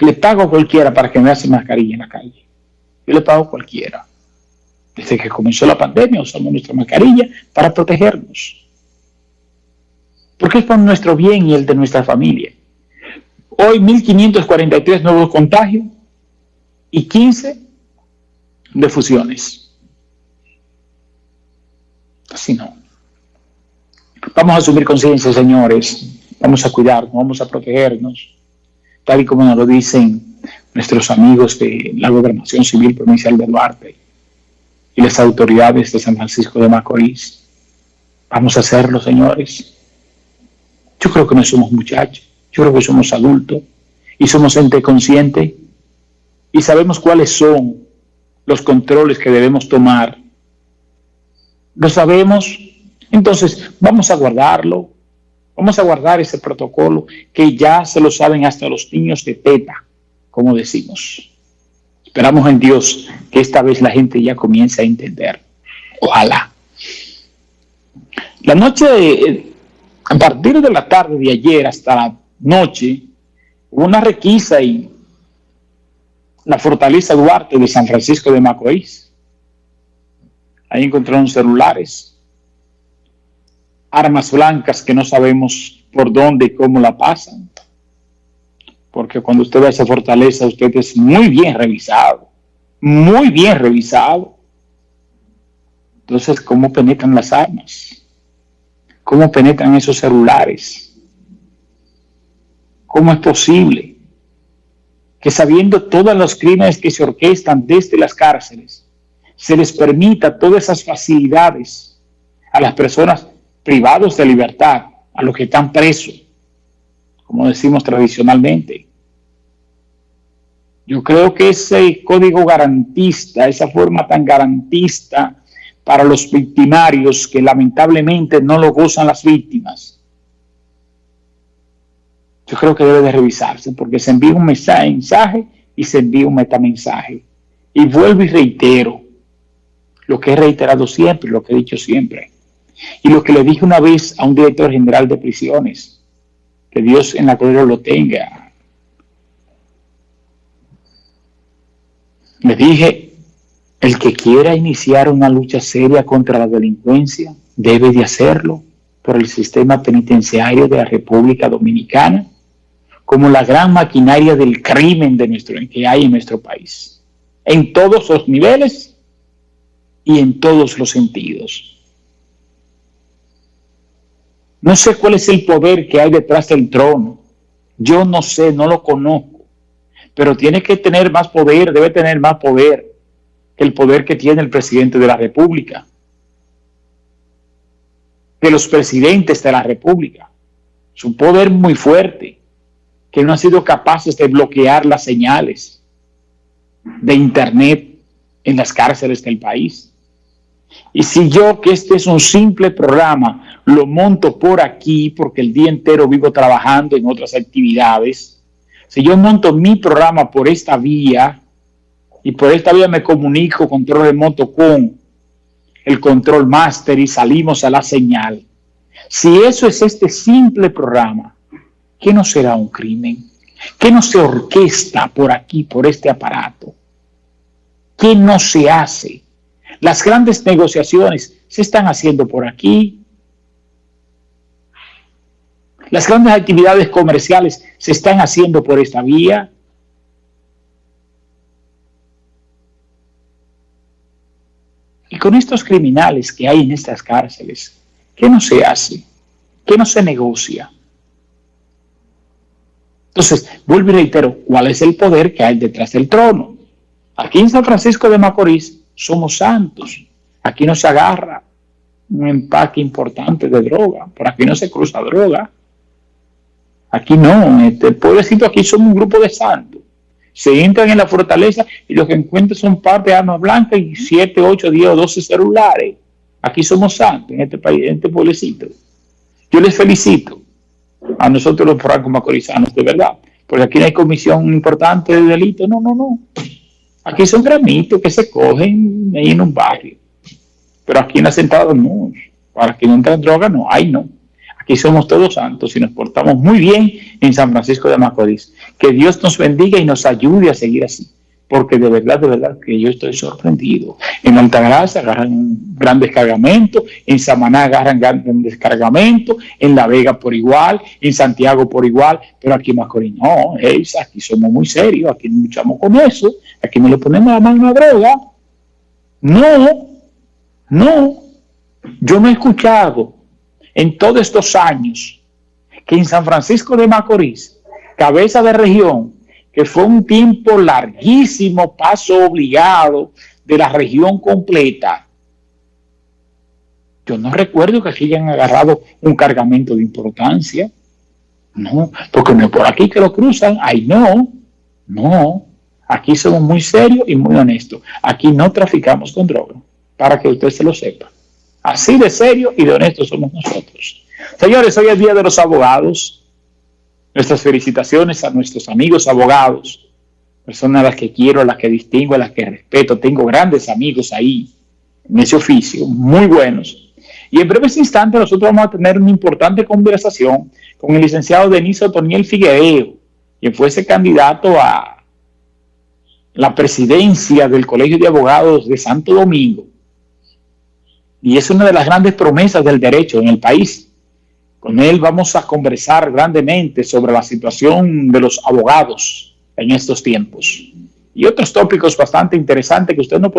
Le pago a cualquiera para que me hace mascarilla en la calle. Yo le pago a cualquiera. Desde que comenzó la pandemia usamos nuestra mascarilla para protegernos. Porque es por nuestro bien y el de nuestra familia. Hoy 1.543 nuevos contagios y 15 de fusiones. Así no. Vamos a asumir conciencia, señores. Vamos a cuidarnos, vamos a protegernos, tal y como nos lo dicen nuestros amigos de la Gobernación Civil Provincial de Duarte y las autoridades de San Francisco de Macorís. Vamos a hacerlo, señores. Yo creo que no somos muchachos, yo creo que somos adultos y somos gente consciente y sabemos cuáles son los controles que debemos tomar. Lo sabemos, entonces vamos a guardarlo, vamos a guardar ese protocolo que ya se lo saben hasta los niños de teta, como decimos. Esperamos en Dios que esta vez la gente ya comience a entender. Ojalá. La noche, de, a partir de la tarde de ayer hasta la noche, hubo una requisa y la fortaleza Duarte de San Francisco de Macorís. Ahí encontraron celulares, armas blancas que no sabemos por dónde y cómo la pasan. Porque cuando usted va a esa fortaleza, usted es muy bien revisado, muy bien revisado. Entonces, ¿cómo penetran las armas? ¿Cómo penetran esos celulares? ¿Cómo es posible que sabiendo todos los crímenes que se orquestan desde las cárceles, se les permita todas esas facilidades a las personas privados de libertad, a los que están presos, como decimos tradicionalmente. Yo creo que ese código garantista, esa forma tan garantista para los victimarios que lamentablemente no lo gozan las víctimas, yo creo que debe de revisarse porque se envía un mensaje y se envía un metamensaje. Y vuelvo y reitero lo que he reiterado siempre, lo que he dicho siempre. Y lo que le dije una vez a un director general de prisiones, que Dios en la gloria lo tenga. Le dije, el que quiera iniciar una lucha seria contra la delincuencia debe de hacerlo por el sistema penitenciario de la República Dominicana como la gran maquinaria del crimen de nuestro, que hay en nuestro país, en todos los niveles y en todos los sentidos. No sé cuál es el poder que hay detrás del trono. Yo no sé, no lo conozco. Pero tiene que tener más poder, debe tener más poder que el poder que tiene el presidente de la República. Que los presidentes de la República. Es un poder muy fuerte que no han sido capaces de bloquear las señales de Internet en las cárceles del país. Y si yo, que este es un simple programa, lo monto por aquí porque el día entero vivo trabajando en otras actividades, si yo monto mi programa por esta vía y por esta vía me comunico control remoto con el control master y salimos a la señal, si eso es este simple programa, ¿Qué no será un crimen? ¿Qué no se orquesta por aquí, por este aparato? ¿Qué no se hace? Las grandes negociaciones se están haciendo por aquí. Las grandes actividades comerciales se están haciendo por esta vía. Y con estos criminales que hay en estas cárceles, ¿qué no se hace? ¿Qué no se negocia? Entonces, vuelvo y reitero, ¿cuál es el poder que hay detrás del trono? Aquí en San Francisco de Macorís somos santos. Aquí no se agarra un empaque importante de droga. Por aquí no se cruza droga. Aquí no. Este pueblecito aquí somos un grupo de santos. Se entran en la fortaleza y lo que encuentran son par de armas blancas y 7, 8, 10 o 12 celulares. Aquí somos santos en este país, en este pueblecito. Yo les felicito a nosotros los francos macorizanos, de verdad. Porque aquí no hay comisión importante de delito, no, no, no. Aquí son granitos que se cogen ahí en un barrio. Pero aquí en Asentado no. Para que no entren droga, no, hay no. Aquí somos todos santos y nos portamos muy bien en San Francisco de Macorís. Que Dios nos bendiga y nos ayude a seguir así. Porque de verdad, de verdad que yo estoy sorprendido. En Altagracia agarran un gran descargamento, en Samaná agarran gran descargamento, en La Vega por igual, en Santiago por igual, pero aquí en Macorís no, aquí somos muy serios, aquí no luchamos con eso, aquí no le ponemos la mano a droga. No, no, yo no he escuchado en todos estos años que en San Francisco de Macorís, cabeza de región, que fue un tiempo larguísimo, paso obligado de la región completa, yo no recuerdo que aquí hayan agarrado un cargamento de importancia. No, porque no por aquí que lo cruzan. Ay, no, no. Aquí somos muy serios y muy honestos. Aquí no traficamos con droga, para que usted se lo sepa. Así de serio y de honesto somos nosotros. Señores, hoy es Día de los Abogados. Nuestras felicitaciones a nuestros amigos abogados, personas a las que quiero, a las que distingo, a las que respeto. Tengo grandes amigos ahí en ese oficio, muy buenos. Y en breves instantes nosotros vamos a tener una importante conversación con el licenciado Denis Otoniel Figueiredo, quien fuese candidato a la presidencia del Colegio de Abogados de Santo Domingo y es una de las grandes promesas del derecho en el país. Con él vamos a conversar grandemente sobre la situación de los abogados en estos tiempos. Y otros tópicos bastante interesantes que usted no podrá